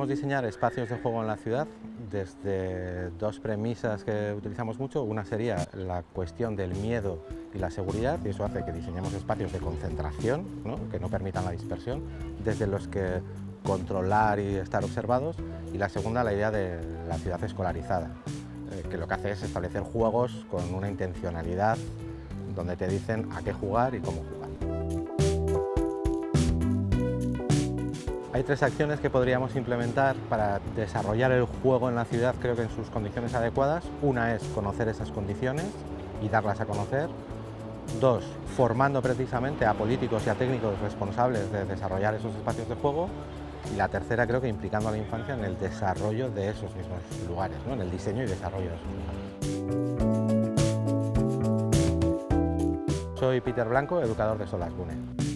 Solemos diseñar espacios de juego en la ciudad desde dos premisas que utilizamos mucho. Una sería la cuestión del miedo y la seguridad, y eso hace que diseñemos espacios de concentración, que no permitan la dispersión, desde los que controlar y estar observados. Y la segunda, la idea de la ciudad escolarizada, eh, que lo que hace es establecer juegos con una intencionalidad donde te dicen a qué jugar y cómo jugar. Hay tres acciones que podríamos implementar para desarrollar el juego en la ciudad, creo que en sus condiciones adecuadas. Una es conocer esas condiciones y darlas a conocer. Dos, formando precisamente a políticos y a técnicos responsables de desarrollar esos espacios de juego. Y la tercera creo que implicando a la infancia en el desarrollo de esos mismos lugares, ¿no? en el diseño y desarrollo de esos lugares. Soy Peter Blanco, educador de Solas Bune.